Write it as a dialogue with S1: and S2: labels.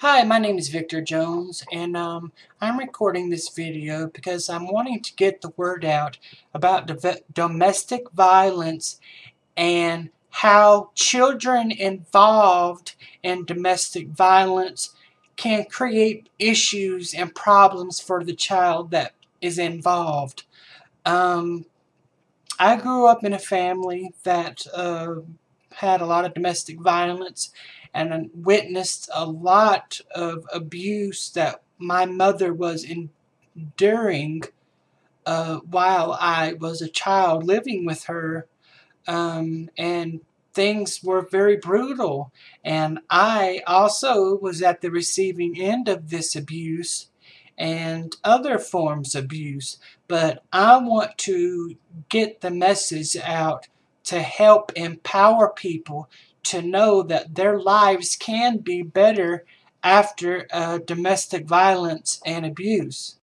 S1: Hi, my name is Victor Jones, and um, I'm recording this video because I'm wanting to get the word out about domestic violence and how children involved in domestic violence can create issues and problems for the child that is involved. Um, I grew up in a family that uh, had a lot of domestic violence and witnessed a lot of abuse that my mother was enduring uh, while I was a child living with her. Um, and things were very brutal. And I also was at the receiving end of this abuse and other forms of abuse. But I want to get the message out to help empower people to know that their lives can be better after uh, domestic violence and abuse.